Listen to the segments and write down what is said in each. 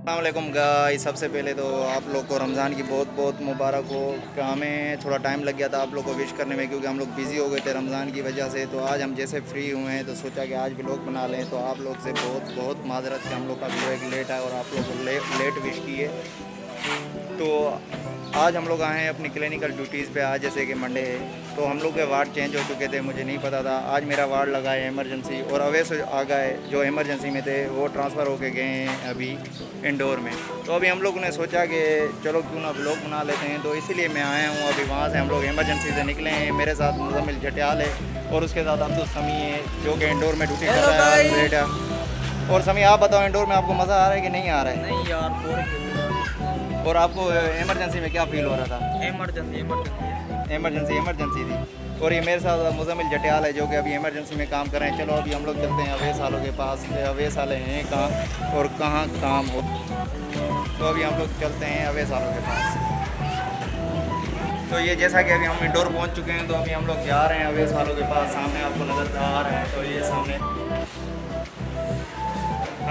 السلام علیکم گائی سب سے پہلے تو آپ لوگ کو رمضان کی بہت بہت مبارک ہو۔ کہ ہمیں تھوڑا ٹائم لگ گیا تھا آپ لوگ کو وش کرنے میں کیونکہ ہم لوگ بزی ہو گئے تھے رمضان کی وجہ سے۔ تو آج ہم جیسے فری ہوئے ہیں تو سوچا کہ آج بھی لوگ بنا لیں۔ تو آپ لوگ سے بہت بہت معذرت کہ ہم لوگ کا ویڈیو ایک لیٹ آئے اور آپ لوگ کو لیٹ وش کیے۔ تو آج ہم لوگ آئے ہیں اپنی کلینکل ڈیوٹیز پہ آج جیسے کہ منڈے ہے۔ تو ہم لوگ کے وارڈ چینج ہو چکے تھے مجھے نہیں پتا تھا۔ آج میرا وارڈ لگا ہے ایمرجنسی اور اویس آ گئے جو ایمرجنسی میں تھے وہ ٹرانسفر ہو کے گئے ہیں ابھی انڈور میں۔ تو ابھی ہم لوگوں نے سوچا کہ چلو کیوں نہ بلاگ بنا لیتے ہیں۔ تو اسی لیے میں آیا ہوں۔ ابھی وہاں سے ہم لوگ ایمرجنسی سے نکلے ہیں۔ میرے ساتھ مزمل جھٹیال ہے اور اس کے ساتھ عبدالسمی ہے جو کہ انڈور میں ڈیوٹی کر رہا ہے۔ اور سمی آپ بتاؤ انڈور میں آپ کو مزہ آ رہا ہے کہ نہیں آ رہا ہے؟ نہیں یار اور آپ کو uh, ایمرجنسی میں کیا فیل ہو رہا تھا؟ ایمرجنسی ایمرجنسی ایمرجنسی تھی اور یہ میرے ساتھ مزمل جٹیال ہے جو کہ ابھی ایمرجنسی میں کام کر رہے ہیں. چلو ابھی ہم لوگ چلتے ہیں. اویس والوں کے پاس اویس والے ہیں کہاں اور کہاں کام ہو. تو ابھی ہم لوگ چلتے ہیں اویس والوں کے پاس. تو یہ جیسا کہ ابھی ہم انڈور پہنچ چکے ہیں تو ابھی ہم لوگ جا رہے ہیں اویس والوں کے پاس. سامنے آپ کو نظر آ رہے ہیں تو یہ سامنے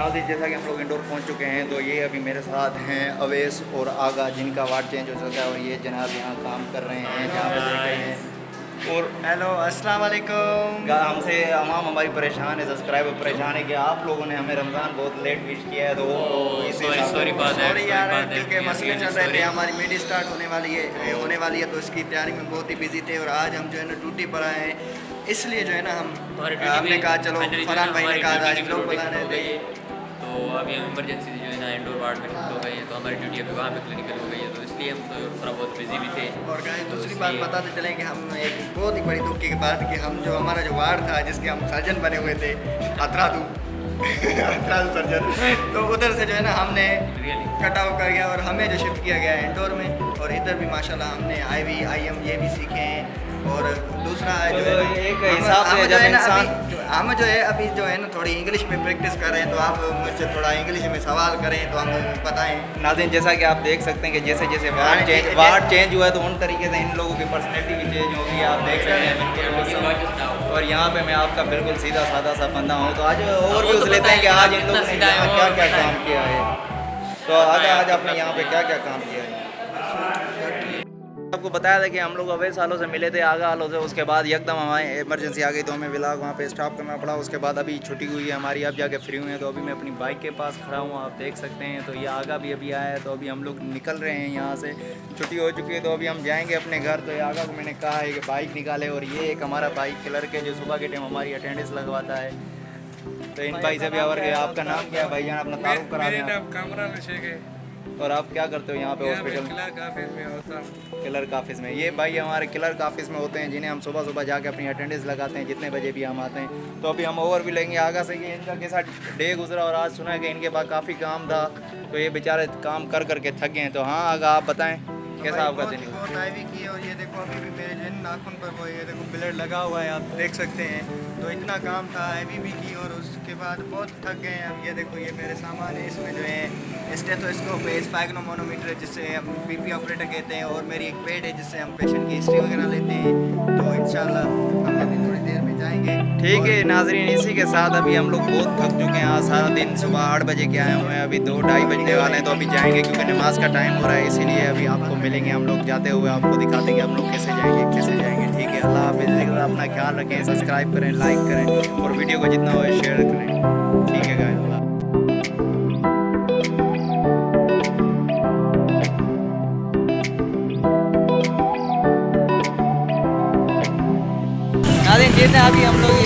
ناظرین جیسا کہ ہم لوگ انڈور پہنچ چکے ہیں تو یہ ابھی میرے ساتھ ہیں اویس اور آگا جن کا وارڈ چینج ہو چکا ہے اور یہ جناب یہاں کام کر رہے ہیں جہاں پر دیکھ رہے ہیں۔ اور ہیلو السلام علیکم۔ ہم سے امام ہماری پریشان ہے سبسکرائبر پریشان ہے کہ آپ لوگوں نے ہمیں رمضان بہت لیٹ وش کیا ہے تو oh, مسئلے چل رہے تھے ہماری میڈی اسٹارٹ ہونے والی ہے ہونے والی ہے تو اس کی تیاری میں بہت ہی بزی تھے اور آج ہم جو ہے نا ڈیوٹی پر آئے ہیں۔ اس لیے جو ہے نا ہم ہم نے کہا چلو فرحان بھائی نے کہا تھا لوگ بلانے رہے تو ابھی ہم ایمرجنسی جو ہے نا انڈور وارڈ میں شفٹ ہو گئی ہے تو ہماری ڈیوٹی ابھی وہاں پہ کلینکل ہو گئی ہے۔ تو اس لیے ہم تھوڑا بہت بزی بھی تھے۔ اور کہیں دوسری بات بتاتے چلیں کہ ہم ایک بہت ہی بڑی دکھ کی بات کہ ہم جو ہمارا جو وارڈ تھا جس کے ہم سرجن بنے ہوئے تھے اترا دو اترا دو سرجن تو ادھر سے جو ہے نا ہم نے کٹ آؤٹ کر گیا اور ہمیں جو شفٹ کیا گیا ہے انڈور میں۔ اور ادھر بھی ماشاء اللہ ہم نے آئی وی آئی ایم یہ بھی سیکھے ہیں۔ اور دوسرا جو ہے ایک حساب ہے جب انسان ہم جو ہے ابھی جو ہے نا تھوڑی انگلش میں پریکٹس کر رہے ہیں تو آپ مجھ سے تھوڑا انگلش میں سوال کریں تو ہم بتائیں ناظرین جیسا کہ آپ دیکھ سکتے ہیں کہ جیسے جیسے وارڈ چینج وارڈ چینج ہوا ہے تو ان طریقے سے ان لوگوں کی پرسنالٹی بھی چینج ہوگی آپ دیکھ سکتے ہیں اور یہاں پہ میں آپ کا بالکل سیدھا سادہ سا بندہ ہوں تو آج اور ویوز لیتے ہیں کہ آج ان لوگوں نے کیا کیا کام کیا ہے تو آج آج آپ نے یہاں پہ کیا کیا کام کیا ہے آپ کو بتایا تھا کہ ہم لوگ اویس سالوں سے ملے تھے، آگاہ آلو سے۔ اس کے بعد یکدم ہمیں ایمرجنسی آ گئی تو ہمیں بلاگ وہاں پہ اسٹاپ کرنا پڑا۔ اس کے بعد ابھی چھٹی ہوئی ہے، ہماری اب جا کے فری ہوئے ہیں۔ تو ابھی میں اپنی بائک کے پاس کھڑا ہوں، آپ دیکھ سکتے ہیں۔ تو یہ آگا بھی ابھی آیا ہے، تو ابھی ہم لوگ نکل رہے ہیں یہاں سے۔ چھٹی ہو چکی ہے، تو ابھی ہم جائیں گے اپنے گھر۔ تو یہ آگا کو میں نے کہا ہے کہ بائک نکالے اور یہ ایک ہمارا بائک کلرک ہے جو صبح کے ٹائم ہماری اٹینڈنس لگواتا ہے۔ تو ان بھائی سے بھی آپ کا نام کیا بھائی جان، اپنا تعارف کرا اور آپ کیا کرتے ہو یہاں پہ ہاسپٹل کلر کافیز میں کلر کافیز میں۔ یہ بھائی ہمارے کلر کافیز میں ہوتے ہیں جنہیں ہم صبح صبح جا کے اپنی اٹینڈنس لگاتے ہیں جتنے بجے بھی ہم آتے ہیں۔ تو ابھی ہم اوور بھی لیں گے۔ آگا سے کہ ان کا کیسا ڈے گزرا اور آج سنا ہے کہ ان کے پاس کافی کام تھا۔ تو یہ بیچارے کام کر کر کے تھک گئے ہیں۔ تو ہاں آگا آپ بتائیں کیسا آپ کا دن آنکھوں پر وہ یہ دیکھو بلڈ لگا ہوا ہے، آپ دیکھ سکتے ہیں۔ تو اتنا کام تھا ہیوی بھی کی اور اس کے بعد بہت تھک گئے ہیں۔ اب یہ دیکھو، یہ میرے سامان ہے اس میں جو ہے اسٹیتھو اسکوپ ہے اسپائگنو مونومیٹر ہے جس سے ہم بی پی آپریٹر کہتے ہیں اور میری ایک پیڈ ہے جس سے ہم پیشنٹ کی ہسٹری وغیرہ لیتے ہیں۔ تو انشاءاللہ ہم نے جائیں گے۔ ٹھیک ہے ناظرین اسی کے ساتھ ابھی ہم لوگ بہت تھک چکے ہیں۔ آج سارا دن صبح آٹھ بجے کے آئے ہوئے ہیں۔ ابھی دو ڈھائی بجنے والے ہیں تو ابھی جائیں گے کیونکہ نماز کا ٹائم ہو رہا ہے اسی لیے ابھی آپ کو ملیں گے۔ ہم لوگ جاتے ہوئے آپ کو دکھا دیں گے ہم لوگ کیسے جائیں گے کیسے جائیں گے۔ ٹھیک ہے اللہ حافظ۔ اپنا خیال رکھیں سبسکرائب کریں لائک کریں اور ویڈیو کو جتنا ہو شیئر یہ تھا ابھی ہم لوگ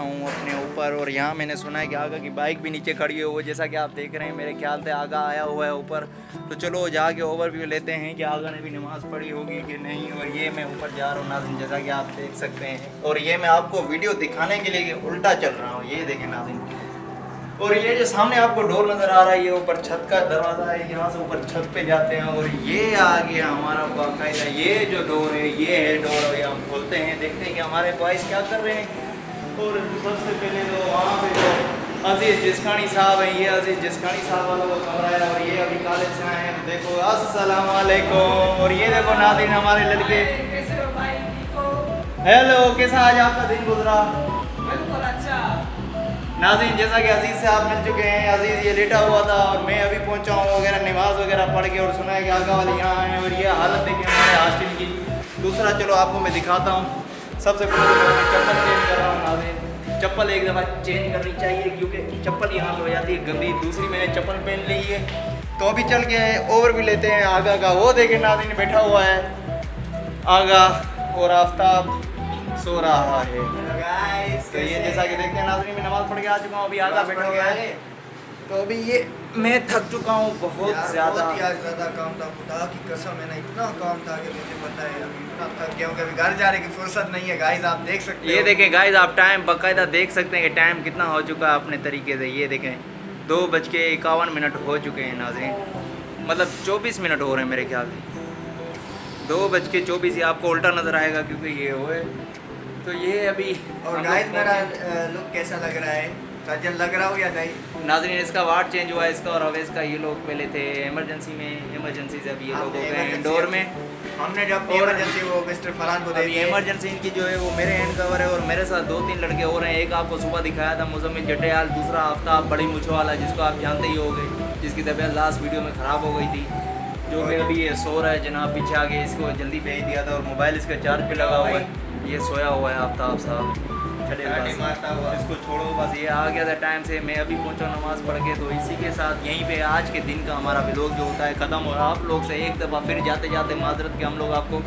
ہوں اپنے اوپر اور یہاں میں نے سنا ہے کہ آگا کی بائک بھی نیچے کھڑی ہوئی جیسا کہ آپ دیکھ رہے ہیں، میرے خیال سے آگا آیا ہوا ہے اوپر۔ تو چلو، جا کے اوور ویو لیتے ہیں کہ آگا نے بھی نماز پڑھی ہوگی کہ نہیں، اور یہ میں اوپر جا رہا ہوں، ناظرین، جیسا کہ آپ دیکھ سکتے ہیں۔ اور یہ میں آپ کو ویڈیو دکھانے کے لیے الٹا چل رہا ہوں۔ یہ دیکھیں ناظرین۔ اور یہ جو سامنے آپ کو ڈور نظر آ رہا ہے، یہ اوپر چھت کا دروازہ ہے، یہاں سے اوپر چھت پہ جاتے ہیں۔ اور یہ آ گیا ہمارا باقاعدہ یہ جو ڈور ہے، یہ ہے ڈور ہم کھولتے ہیں، دیکھتے ہیں کہ ہمارے بوائز کیا کر رہے ہیں۔ اور سب سے پہلے تو وہاں پہ جو عزیز جسکانی صاحب ہیں یہ عزیز جسکانی صاحب والوں کا کمرہ ہے اور یہ ابھی کالج سے آئے ہیں۔ دیکھو السلام علیکم۔ اور یہ دیکھو ناظرین ہمارے لڑکے۔ ہیلو کیسا آج آپ کا دن گزرا؟ بالکل اچھا۔ ناظرین جیسا کہ عزیز سے آپ مل چکے ہیں عزیز یہ لیٹا ہوا تھا اور میں ابھی پہنچا ہوں وغیرہ نماز وغیرہ پڑھ کے اور سنا ہے کہ آگا والے یہاں ہیں اور یہ حالت ہے کہ ہمارے ہاسٹل کی۔ دوسرا چلو آپ کو میں دکھاتا ہوں۔ سب سے پہلے میں چپل چینج کر رہا ہوں ناظرین۔ چپل ایک دفعہ چینج کرنی چاہیے کیونکہ چپل یہاں پہ ہو جاتی ہے گندی۔ دوسری میں نے چپل پہن لی ہے۔ تو ابھی چل کے اوور بھی لیتے ہیں۔ آگا کا وہ دیکھیں ناظرین بیٹھا ہوا ہے۔ آگا اور آفتاب سو رہا ہے۔ یہ جیسا کہ دیکھتے ہیں ناظرین میں نماز پڑھ کے آ چکا ہوں ابھی آگا بیٹھا ہوا ہے۔ تو ابھی یہ میں تھک چکا ہوں بہت زیادہ۔ زیادہ کام تھا۔ خدا کی قسم ہے نا اتنا کام تھا کہ مجھے پتا ہے گھر جانے کی فرصت نہیں ہے۔ یہ دیکھیں گائز آپ ٹائم باقاعدہ دیکھ سکتے ہیں کہ ٹائم کتنا ہو چکا ہے اپنے طریقے سے۔ یہ دیکھیں دو بج کے اکاون منٹ ہو چکے ہیں ناظرین۔ مطلب چوبیس منٹ ہو رہے ہیں میرے خیال سے۔ دو بج کے چوبیس یہ آپ کو الٹا نظر آئے گا کیونکہ یہ ہوئے۔ تو یہ ابھی اور گائز میرا لک کیسا لگ رہا ہے؟ سجن لگ رہا ہو یا نہیں؟ ناظرین اس کا وارڈ چینج ہوا ہے اس کا اور اویز کا یہ لوگ پہلے تھے ایمرجنسی میں ایمرجنسی سے اب یہ لوگ ہو گئے ہیں انڈور میں۔ ہم نے جب ایمرجنسی وہ مسٹر فرحان کو دے ایمرجنسی ان کی جو ہے وہ میرے ہینڈ کور ہے اور میرے ساتھ دو تین لڑکے ہو رہے ہیں۔ ایک آپ کو صبح دکھایا تھا مزمل جٹیال دوسرا آفتاب بڑی مچھو والا جس کو آپ جانتے ہی ہو گئے جس کی طبیعت لاسٹ ویڈیو میں خراب ہو گئی تھی۔ جو کہ ابھی یہ سو رہا ہے جناب پیچھے آگے اس کو جلدی بھیج دیا تھا اور موبائل اس کا چارج پہ لگا ہوا ہے۔ یہ سویا ہوا ہے آفتاب صاحب چلے اس کو چھوڑو بس یہ آ گیا تھا ٹائم سے۔ میں ابھی پہنچا نماز پڑھ کے تو اسی کے ساتھ یہیں پہ آج کے دن کا ہمارا بلاگ جو ہوتا ہے ختم۔ اور آپ لوگ سے ایک دفعہ پھر جاتے جاتے معذرت کے ہم لوگ آپ کو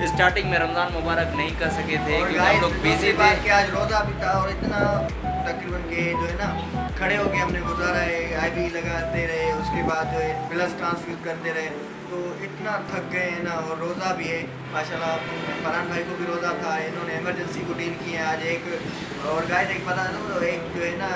اسٹارٹنگ میں رمضان مبارک نہیں کر سکے تھے کیونکہ ہم لوگ بیزی تھے۔ کہ آج روزہ بھی تھا اور اتنا تقریباً کہ جو ہے نا کھڑے ہو کے ہم نے گزارا ہے آئی بھی لگاتے رہے اس کے بعد جو ہے پلس ٹرانسفر کرتے رہے۔ تو اتنا تھک گئے ہیں نا اور روزہ بھی ہے۔ ماشاءاللہ اللہ فرحان بھائی کو بھی روزہ تھا، انہوں نے ایمرجنسی کو ڈیل کیا آج ایک اور گائے ایک پتہ ایک جو ہے نا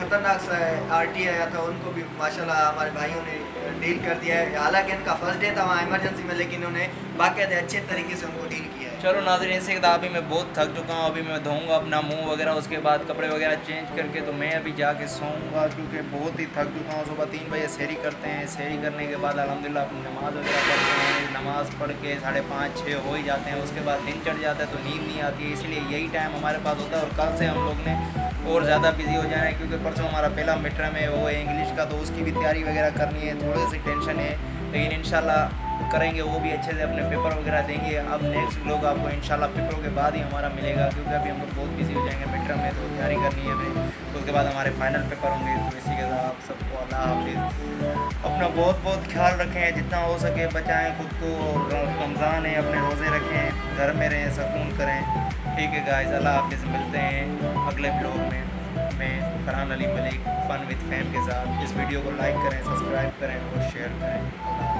خطرناک سا ہے آر ٹی آیا تھا، ان کو بھی ماشاءاللہ ہمارے بھائیوں نے ڈیل کر دیا ہے۔ حالانکہ ان کا فرسٹ ڈے تھا وہاں ایمرجنسی میں، لیکن انہوں نے باقاعدہ اچھے طریقے سے ان کو ڈیل کیا ہے۔ چلو ناظرین سے ابھی میں بہت تھک چکا ہوں۔ ابھی میں دھوں گا اپنا منہ وغیرہ، اس کے بعد کپڑے وغیرہ چینج کر کے تو میں ابھی جا کے سوؤں گا، کیونکہ بہت ہی تھک چکا ہوں۔ صبح تین بجے سیری کرتے ہیں۔ سیری کرنے کے بعد الحمدللہ اپنی نماز وغیرہ پڑھتے ہیں۔ نماز پڑھ کے ساڑھے پانچ، چھ ہو ہی جاتے ہیں۔ اس کے بعد دن چڑھ جاتا ہے تو نیند نہیں آتی ہے، اس لیے یہی ٹائم ہمارے پاس ہوتا ہے۔ اور کل سے ہم لوگ نے اور زیادہ بزی ہو جانا ہے کیونکہ پرسوں ہمارا پہلا مڈ ہے، وہ ہے انگلش کا، تو اس کی بھی تیاری وغیرہ کرنی ہے تھوڑی سی ٹینشن ہے۔ لیکن انشاءاللہ کریں گے، وہ بھی اچھے سے اپنے پیپر وغیرہ دیں گے۔ اب نیکسٹ لوگ آپ کو انشاءاللہ پیپروں کے بعد ہی ہمارا ملے گا، کیونکہ ابھی ہم لوگ بہت بزی ہو جائیں گے مڈ میں، تو تیاری کرنی ہے ہمیں۔ تو اس کے بعد ہمارے فائنل پیپر ہوں گے، تو اسی کے ساتھ آپ سب کو اللہ حافظ۔ اپنا بہت بہت خیال رکھیں، جتنا ہو سکے بچائیں خود کو۔ رمضان ہے، اپنے روزے رکھیں، گھر میں رہیں، سکون کریں۔ ٹھیک ہے گائز اللہ حافظ، ملتے ہیں اگلے بلاگ میں۔ میں Farhan Ali Malik fun with fame کے ساتھ۔ اس ویڈیو کو لائک کریں سبسکرائب کریں اور شیئر کریں۔ اللہ